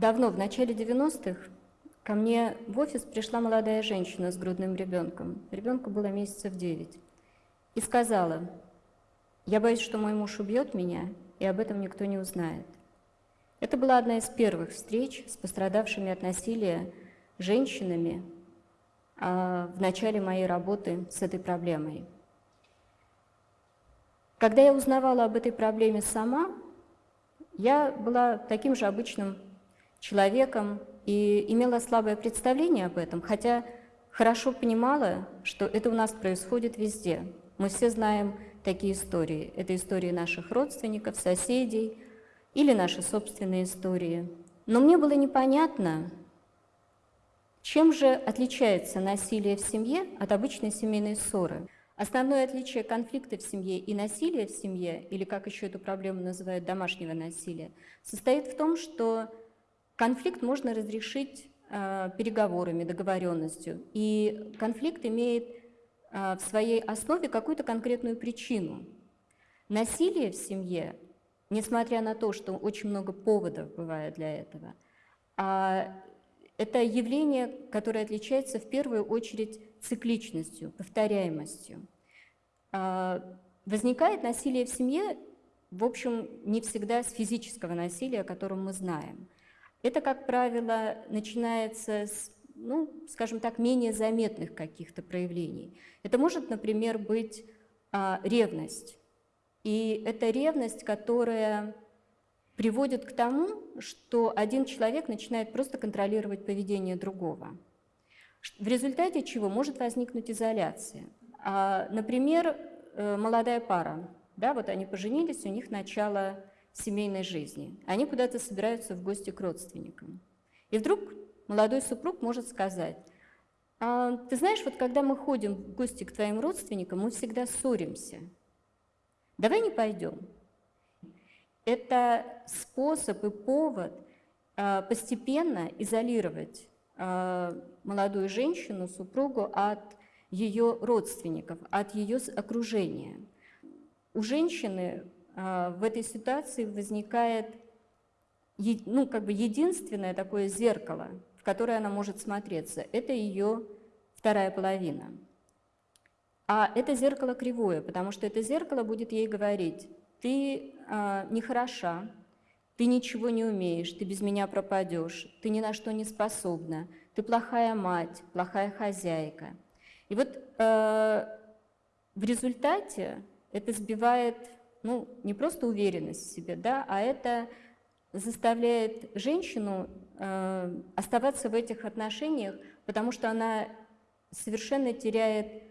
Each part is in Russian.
Давно, в начале 90-х, ко мне в офис пришла молодая женщина с грудным ребенком. Ребенку было месяцев 9. И сказала, я боюсь, что мой муж убьет меня, и об этом никто не узнает. Это была одна из первых встреч с пострадавшими от насилия женщинами а, в начале моей работы с этой проблемой. Когда я узнавала об этой проблеме сама, я была таким же обычным человеком и имела слабое представление об этом, хотя хорошо понимала, что это у нас происходит везде. Мы все знаем такие истории. Это истории наших родственников, соседей или наши собственные истории. Но мне было непонятно, чем же отличается насилие в семье от обычной семейной ссоры. Основное отличие конфликта в семье и насилия в семье, или как еще эту проблему называют домашнего насилия, состоит в том, что Конфликт можно разрешить э, переговорами, договоренностью. И конфликт имеет э, в своей основе какую-то конкретную причину. Насилие в семье, несмотря на то, что очень много поводов бывает для этого, а это явление, которое отличается в первую очередь цикличностью, повторяемостью. А, возникает насилие в семье, в общем, не всегда с физического насилия, о котором мы знаем. Это, как правило, начинается с, ну, скажем так, менее заметных каких-то проявлений. Это может, например, быть а, ревность. И это ревность, которая приводит к тому, что один человек начинает просто контролировать поведение другого. В результате чего может возникнуть изоляция. А, например, э, молодая пара, да, вот они поженились, у них начало семейной жизни. Они куда-то собираются в гости к родственникам. И вдруг молодой супруг может сказать, а, ты знаешь, вот когда мы ходим в гости к твоим родственникам, мы всегда ссоримся. Давай не пойдем. Это способ и повод а, постепенно изолировать а, молодую женщину, супругу от ее родственников, от ее окружения. У женщины а, в этой ситуации возникает ну, как бы единственное такое зеркало, в которое она может смотреться. Это ее вторая половина. А это зеркало кривое, потому что это зеркало будет ей говорить, ты э, нехороша, ты ничего не умеешь, ты без меня пропадешь, ты ни на что не способна, ты плохая мать, плохая хозяйка. И вот э, в результате это сбивает ну, не просто уверенность в себе, да, а это заставляет женщину э, оставаться в этих отношениях, потому что она совершенно теряет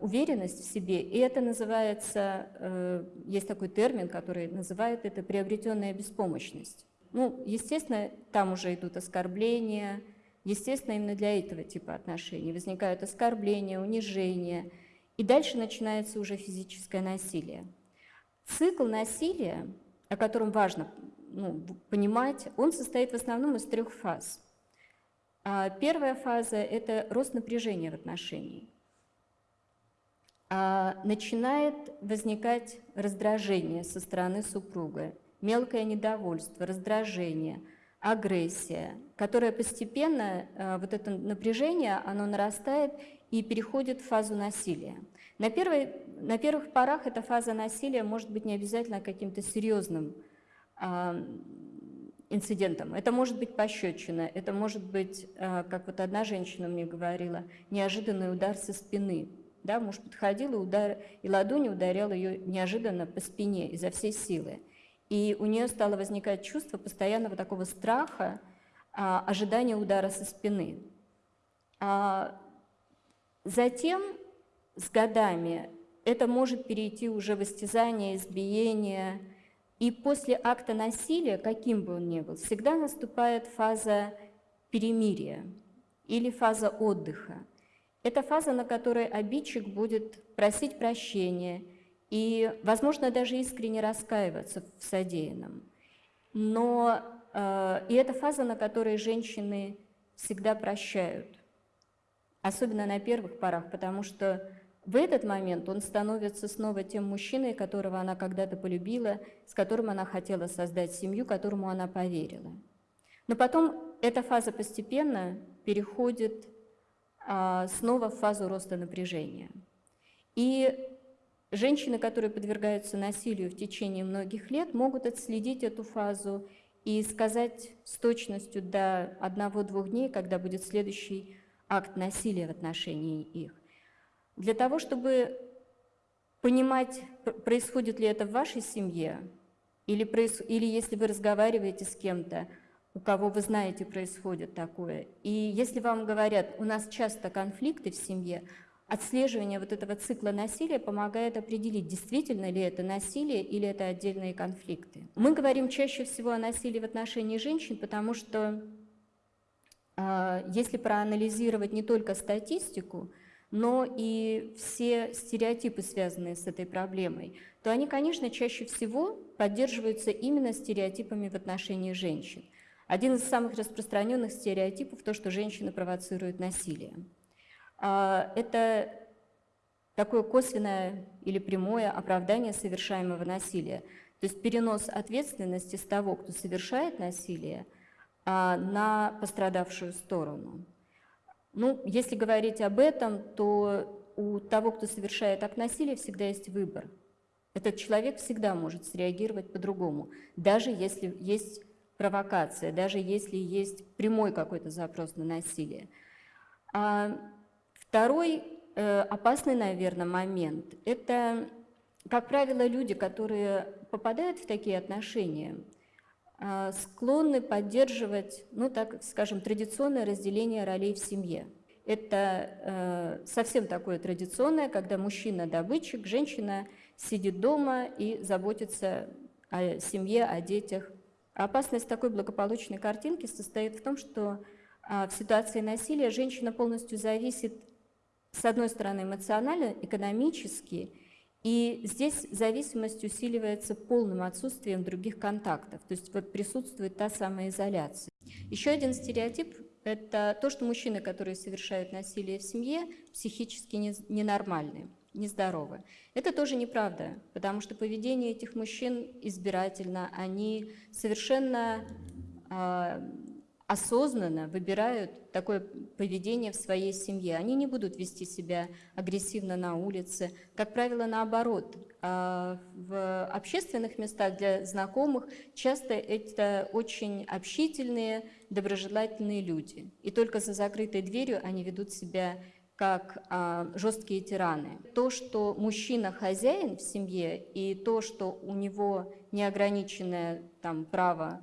уверенность в себе, и это называется, э, есть такой термин, который называет это приобретенная беспомощность. Ну, естественно, там уже идут оскорбления, естественно, именно для этого типа отношений возникают оскорбления, унижения, и дальше начинается уже физическое насилие. Цикл насилия, о котором важно ну, понимать, он состоит в основном из трех фаз. А первая фаза – это рост напряжения в отношении. А начинает возникать раздражение со стороны супруга, мелкое недовольство, раздражение, агрессия, которая постепенно, а, вот это напряжение, оно нарастает и переходит в фазу насилия. На, первой, на первых порах эта фаза насилия может быть не обязательно каким-то серьезным э, инцидентом. Это может быть пощечина, это может быть, как вот одна женщина мне говорила, неожиданный удар со спины. Да, муж подходил и, удар, и ладонью ударял ее неожиданно по спине изо всей силы. И у нее стало возникать чувство постоянного такого страха, а, ожидания удара со спины. А затем с годами это может перейти уже в истязание, избиение. И после акта насилия, каким бы он ни был, всегда наступает фаза перемирия или фаза отдыха. Это фаза, на которой обидчик будет просить прощения и, возможно, даже искренне раскаиваться в содеянном. Но Э, и это фаза, на которой женщины всегда прощают, особенно на первых порах, потому что в этот момент он становится снова тем мужчиной, которого она когда-то полюбила, с которым она хотела создать семью, которому она поверила. Но потом эта фаза постепенно переходит снова в фазу роста напряжения. И женщины, которые подвергаются насилию в течение многих лет, могут отследить эту фазу и сказать с точностью до одного-двух дней, когда будет следующий акт насилия в отношении их. Для того, чтобы понимать, происходит ли это в вашей семье, или, или если вы разговариваете с кем-то, у кого вы знаете происходит такое. И если вам говорят, у нас часто конфликты в семье, отслеживание вот этого цикла насилия помогает определить, действительно ли это насилие или это отдельные конфликты. Мы говорим чаще всего о насилии в отношении женщин, потому что э, если проанализировать не только статистику, но и все стереотипы, связанные с этой проблемой, то они, конечно, чаще всего поддерживаются именно стереотипами в отношении женщин. Один из самых распространенных стереотипов – то, что женщины провоцируют насилие. А, это такое косвенное или прямое оправдание совершаемого насилия. То есть перенос ответственности с того, кто совершает насилие, а, на пострадавшую сторону. Ну, если говорить об этом, то у того, кто совершает акт насилия, всегда есть выбор. Этот человек всегда может среагировать по-другому, даже если есть провокация, даже если есть прямой какой-то запрос на насилие. А Второй э, опасный, наверное, момент – это, как правило, люди, которые попадают в такие отношения, э, склонны поддерживать, ну так скажем, традиционное разделение ролей в семье. Это э, совсем такое традиционное, когда мужчина добытчик, женщина сидит дома и заботится о семье, о детях. А опасность такой благополучной картинки состоит в том, что в ситуации насилия женщина полностью зависит с одной стороны, эмоционально, экономически, и здесь зависимость усиливается полным отсутствием других контактов, то есть вот присутствует та самая изоляция. Еще один стереотип – это то, что мужчины, которые совершают насилие в семье, психически ненормальны, нездоровы. Это тоже неправда, потому что поведение этих мужчин избирательно, они совершенно а, осознанно выбирают такое поведение в своей семье. Они не будут вести себя агрессивно на улице. Как правило, наоборот. А в общественных местах для знакомых часто это очень общительные, доброжелательные люди. И только за закрытой дверью они ведут себя как а, жесткие тираны. То, что мужчина хозяин в семье, и то, что у него неограниченное там, право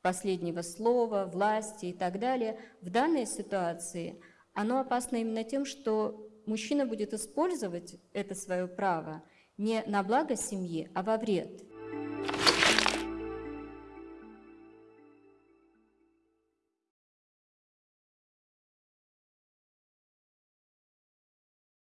последнего слова, власти и так далее, в данной ситуации оно опасно именно тем, что мужчина будет использовать это свое право не на благо семьи, а во вред.